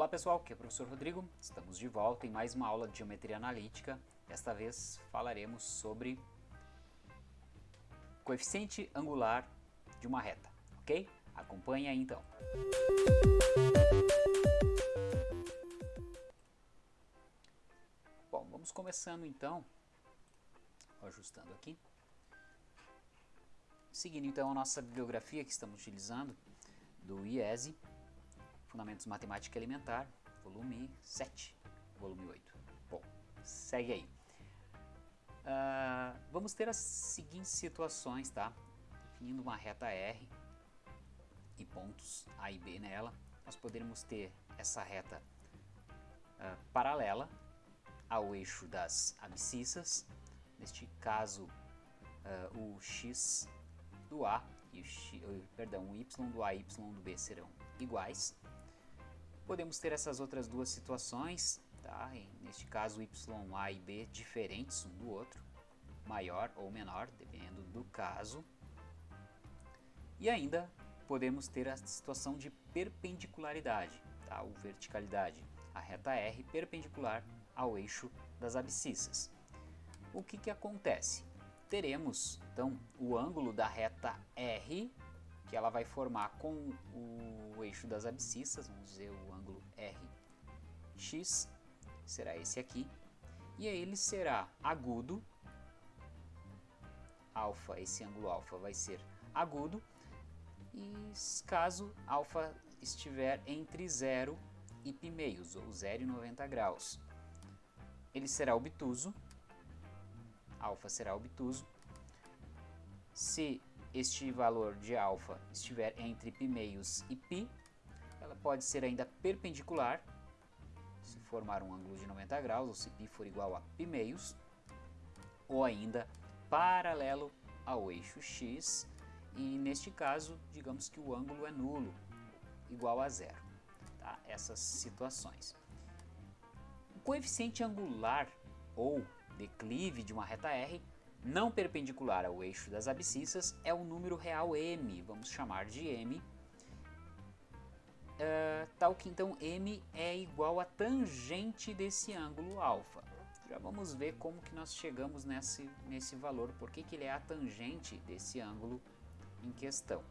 Olá pessoal, aqui é o professor Rodrigo, estamos de volta em mais uma aula de Geometria Analítica. Desta vez falaremos sobre coeficiente angular de uma reta, ok? Acompanhe aí então. Bom, vamos começando então, ajustando aqui. Seguindo então a nossa bibliografia que estamos utilizando do IESE, Fundamentos Matemática Elementar, volume 7, volume 8. Bom, segue aí. Uh, vamos ter as seguintes situações, tá? Definindo uma reta R e pontos A e B nela, nós poderemos ter essa reta uh, paralela ao eixo das abscissas, neste caso uh, o x do A e o, x, perdão, o y do A e y do B serão iguais. Podemos ter essas outras duas situações, tá? E neste caso YA e B diferentes um do outro, maior ou menor, dependendo do caso. E ainda podemos ter a situação de perpendicularidade, tá? ou verticalidade, a reta R perpendicular ao eixo das abscissas. O que, que acontece? Teremos então o ângulo da reta R que ela vai formar com o eixo das abscissas, vamos dizer o ângulo RX, será esse aqui, e aí ele será agudo, alfa, esse ângulo alfa vai ser agudo, e caso alfa estiver entre 0 e π meios, ou 0 e 90 graus. Ele será obtuso, alfa será obtuso. Se este valor de alfa estiver entre π meios e π, ela pode ser ainda perpendicular, se formar um ângulo de 90 graus, ou se π for igual a π meios, ou ainda paralelo ao eixo x, e neste caso, digamos que o ângulo é nulo, igual a zero. Tá? Essas situações. O coeficiente angular ou declive de uma reta R não perpendicular ao eixo das abscissas é o número real m, vamos chamar de m, uh, tal que então m é igual a tangente desse ângulo alfa. Já vamos ver como que nós chegamos nesse, nesse valor, por que, que ele é a tangente desse ângulo em questão.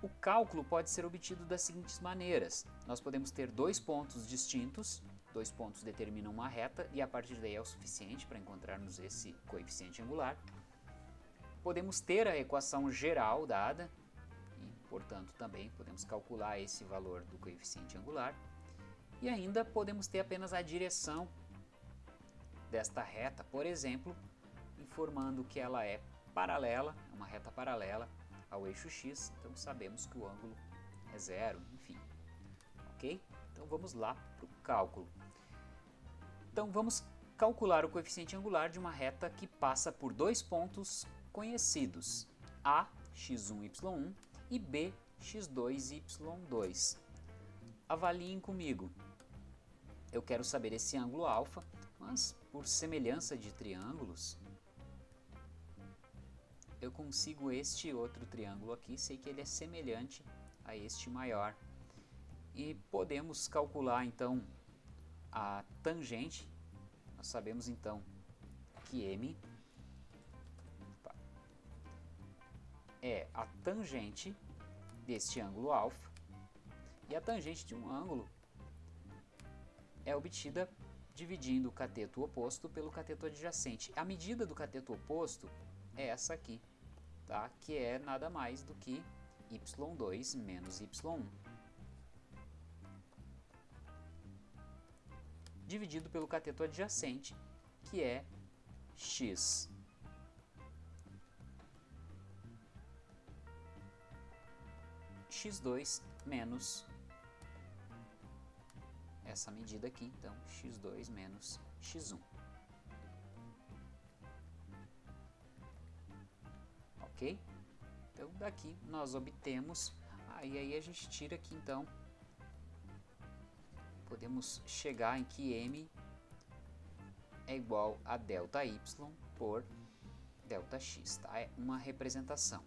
O cálculo pode ser obtido das seguintes maneiras. Nós podemos ter dois pontos distintos, dois pontos determinam uma reta e a partir daí é o suficiente para encontrarmos esse coeficiente angular. Podemos ter a equação geral dada e, portanto, também podemos calcular esse valor do coeficiente angular. E ainda podemos ter apenas a direção desta reta, por exemplo, informando que ela é paralela, é uma reta paralela ao eixo x, então sabemos que o ângulo é zero, enfim. Ok? Então vamos lá para o cálculo. Então vamos calcular o coeficiente angular de uma reta que passa por dois pontos conhecidos, A, x1, y1 e B, x2, y2. Avaliem comigo. Eu quero saber esse ângulo alfa, mas por semelhança de triângulos, eu consigo este outro triângulo aqui, sei que ele é semelhante a este maior. E podemos calcular então a tangente, nós sabemos então que M é a tangente deste ângulo alfa e a tangente de um ângulo é obtida dividindo o cateto oposto pelo cateto adjacente. A medida do cateto oposto é essa aqui, tá? que é nada mais do que y2 menos y1. Dividido pelo cateto adjacente, que é x. x2 menos essa medida aqui, então x2 menos x1. Ok? Então daqui nós obtemos, aí, aí a gente tira aqui então podemos chegar em que m é igual a delta y por delta x, tá? É uma representação.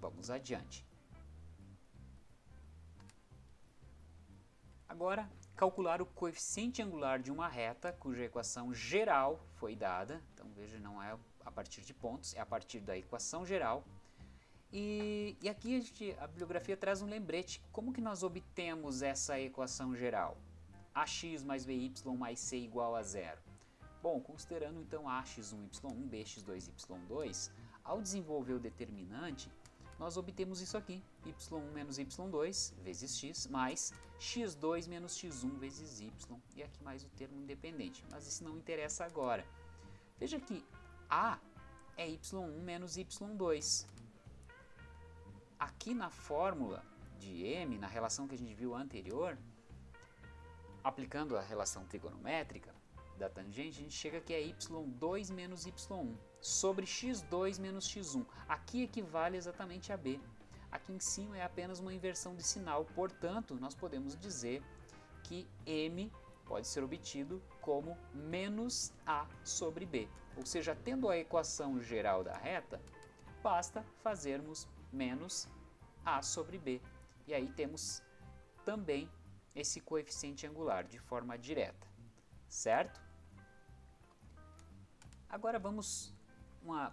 Vamos adiante. Agora, calcular o coeficiente angular de uma reta cuja equação geral foi dada. Então, veja, não é a partir de pontos, é a partir da equação geral. E, e aqui a, gente, a bibliografia traz um lembrete. Como que nós obtemos essa equação geral? ax mais by mais c igual a zero. Bom, considerando então ax1, y1, bx2, y2, ao desenvolver o determinante, nós obtemos isso aqui, y1 menos y2 vezes x, mais x2 menos x1 vezes y, e aqui mais o termo independente, mas isso não interessa agora. Veja que a é y1 menos y2. Aqui na fórmula de m, na relação que a gente viu anterior, aplicando a relação trigonométrica da tangente, a gente chega que é y2 menos y1 sobre x2 menos x1. Aqui equivale exatamente a b. Aqui em cima é apenas uma inversão de sinal, portanto, nós podemos dizer que m pode ser obtido como menos a sobre b. Ou seja, tendo a equação geral da reta, basta fazermos menos a sobre b. E aí temos também esse coeficiente angular de forma direta, certo? Agora vamos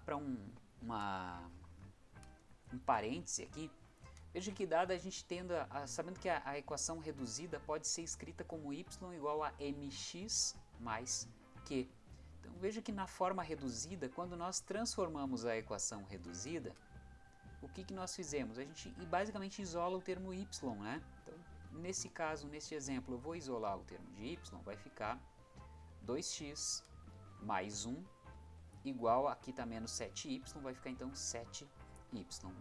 para um, uma, um parêntese aqui. Veja que dada a gente tendo, a, a, sabendo que a, a, equação reduzida pode ser escrita como y igual a mx mais q. Então veja que na forma reduzida, quando nós transformamos a equação reduzida, o que, que nós fizemos? A gente basicamente isola o termo y, né? Então, nesse caso, nesse exemplo, eu vou isolar o termo de y, vai ficar 2x mais 1 igual, aqui está menos 7y, vai ficar então 7y.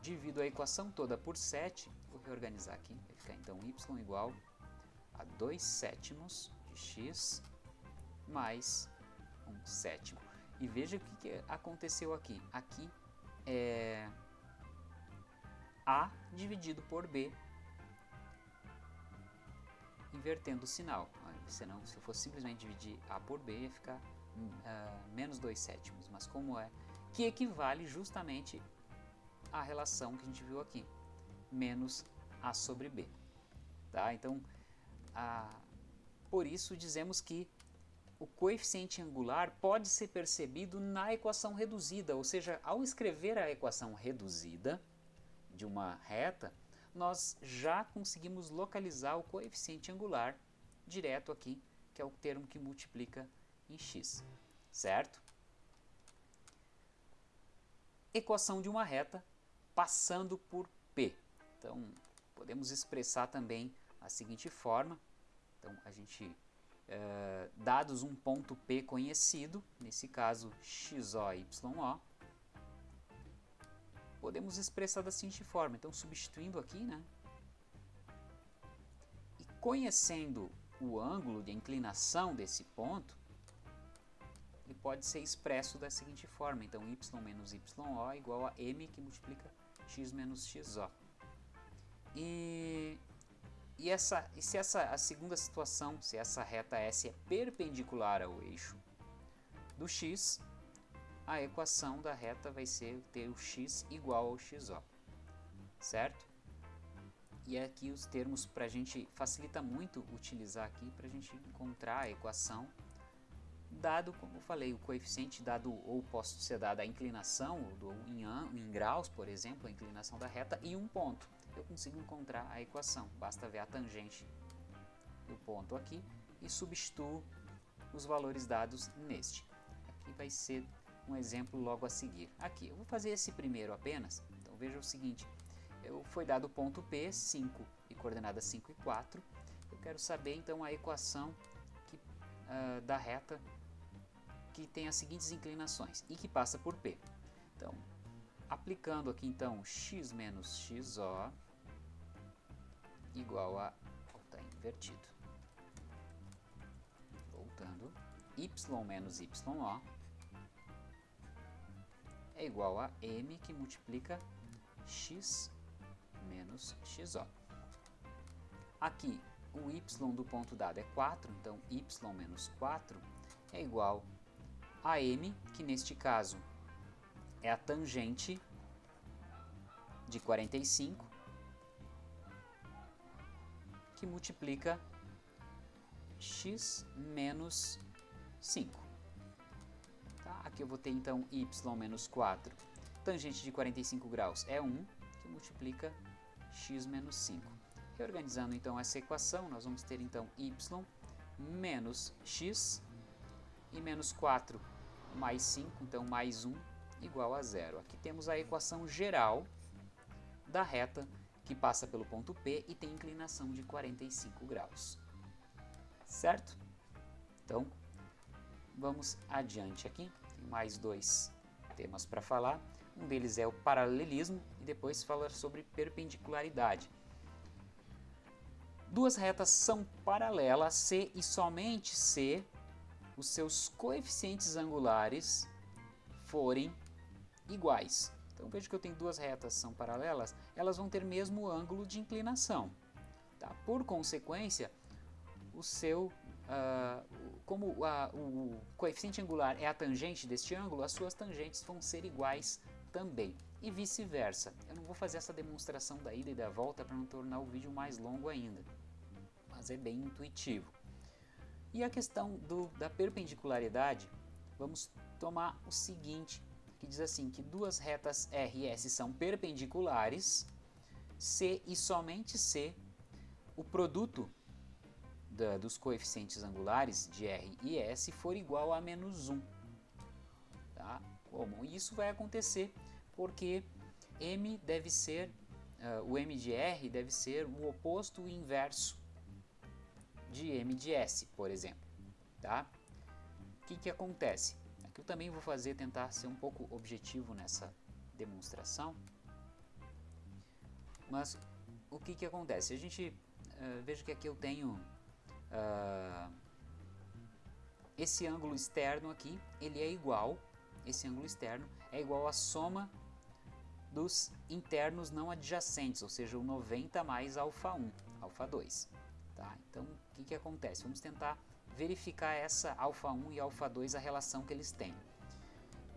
Divido a equação toda por 7, vou reorganizar aqui, vai ficar então y igual a 2 sétimos de x mais 1 sétimo. E veja o que, que aconteceu aqui. Aqui é a dividido por b, invertendo o sinal. Senão, se eu fosse simplesmente dividir a por b, ia ficar uh, menos 2 sétimos. Mas como é? Que equivale justamente à relação que a gente viu aqui, menos a sobre b. Tá? Então, uh, por isso dizemos que o coeficiente angular pode ser percebido na equação reduzida, ou seja, ao escrever a equação reduzida, de uma reta, nós já conseguimos localizar o coeficiente angular direto aqui, que é o termo que multiplica em x, certo? Equação de uma reta passando por P. Então, podemos expressar também a seguinte forma. Então, a gente, é, dados um ponto P conhecido, nesse caso xo y, o, podemos expressar da seguinte forma. Então, substituindo aqui, né? E conhecendo o ângulo de inclinação desse ponto, ele pode ser expresso da seguinte forma. Então, y menos yo igual a m que multiplica x menos xo. E, e, essa, e se essa a segunda situação, se essa reta S é perpendicular ao eixo do x, a equação da reta vai ser ter o x igual ao xo, certo? E aqui os termos para a gente facilita muito utilizar aqui para a gente encontrar a equação dado, como eu falei, o coeficiente dado ou posso ser dada a inclinação do, em, em graus, por exemplo, a inclinação da reta e um ponto. Eu consigo encontrar a equação, basta ver a tangente do ponto aqui e substituo os valores dados neste. Aqui vai ser um exemplo logo a seguir. Aqui, eu vou fazer esse primeiro apenas. Então veja o seguinte, eu, foi dado o ponto P, 5 e coordenadas 5 e 4. Eu quero saber então a equação que, uh, da reta que tem as seguintes inclinações e que passa por P. Então, aplicando aqui então x menos xo igual a, está invertido. Voltando, y menos yo é igual a m que multiplica x menos xo. Aqui, o y do ponto dado é 4, então y menos 4 é igual a m, que neste caso é a tangente de 45, que multiplica x menos 5. Aqui eu vou ter então y menos 4. Tangente de 45 graus é 1, que multiplica x menos 5. Reorganizando então essa equação, nós vamos ter então y menos x e menos 4 mais 5, então mais 1 igual a zero. Aqui temos a equação geral da reta que passa pelo ponto P e tem inclinação de 45 graus. Certo? Então, vamos adiante aqui. Mais dois temas para falar. Um deles é o paralelismo e depois falar sobre perpendicularidade. Duas retas são paralelas se e somente se os seus coeficientes angulares forem iguais. Então veja que eu tenho duas retas são paralelas, elas vão ter mesmo ângulo de inclinação. Tá? Por consequência, o seu, uh, como uh, o coeficiente angular é a tangente deste ângulo, as suas tangentes vão ser iguais também. E vice-versa. Eu não vou fazer essa demonstração da ida e da volta para não tornar o vídeo mais longo ainda. Mas é bem intuitivo. E a questão do, da perpendicularidade, vamos tomar o seguinte que diz assim que duas retas R e S são perpendiculares se e somente se o produto da, dos coeficientes angulares de R e S for igual a menos 1. Tá? Como? Isso vai acontecer porque M deve ser, uh, o M de R deve ser o oposto o inverso de M de S, por exemplo. Tá? O que, que acontece? que eu também vou fazer, tentar ser um pouco objetivo nessa demonstração. Mas o que, que acontece? A gente, uh, veja que aqui eu tenho uh, esse ângulo externo aqui, ele é igual, esse ângulo externo é igual à soma dos internos não adjacentes, ou seja, o 90 mais alfa 1, alfa 2. Tá? Então, o que, que acontece? Vamos tentar verificar essa alfa 1 e alfa 2, a relação que eles têm.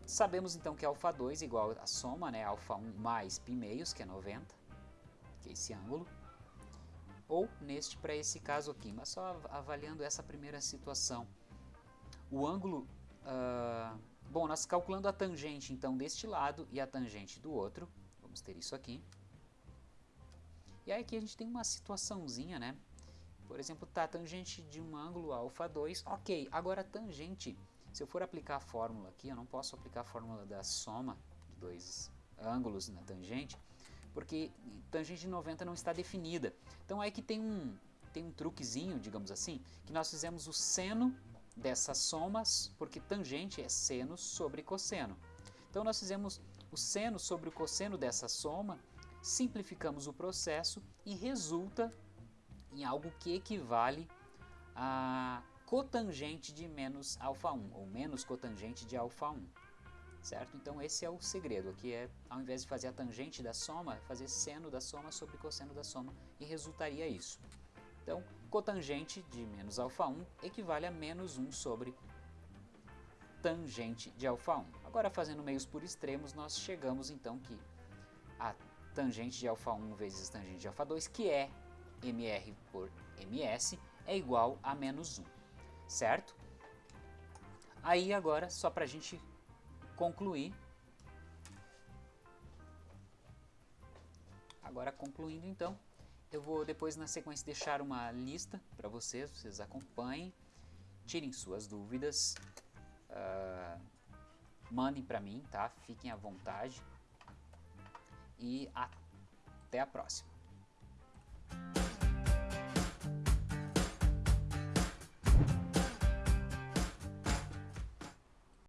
Sabemos então que alfa 2 é igual a soma, né, alfa 1 mais π meios, que é 90, que é esse ângulo, ou neste para esse caso aqui, mas só avaliando essa primeira situação. O ângulo, uh, bom, nós calculando a tangente então deste lado e a tangente do outro, vamos ter isso aqui. E aí aqui a gente tem uma situaçãozinha, né, por exemplo, tá, tangente de um ângulo alfa 2, ok. Agora tangente, se eu for aplicar a fórmula aqui, eu não posso aplicar a fórmula da soma de dois ângulos na tangente, porque tangente de 90 não está definida. Então é que tem um, tem um truquezinho, digamos assim, que nós fizemos o seno dessas somas, porque tangente é seno sobre cosseno. Então nós fizemos o seno sobre o cosseno dessa soma, simplificamos o processo e resulta em algo que equivale a cotangente de menos alfa 1, ou menos cotangente de alfa 1. Certo? Então esse é o segredo, aqui é, ao invés de fazer a tangente da soma, fazer seno da soma sobre cosseno da soma, e resultaria isso. Então, cotangente de menos alfa 1 equivale a menos 1 sobre tangente de alfa 1. Agora, fazendo meios por extremos, nós chegamos então que a tangente de alfa 1 vezes tangente de alfa 2, que é mr por ms é igual a menos 1, certo? Aí agora, só para a gente concluir, agora concluindo então, eu vou depois na sequência deixar uma lista para vocês, vocês acompanhem, tirem suas dúvidas, uh, mandem para mim, tá? Fiquem à vontade e até a próxima.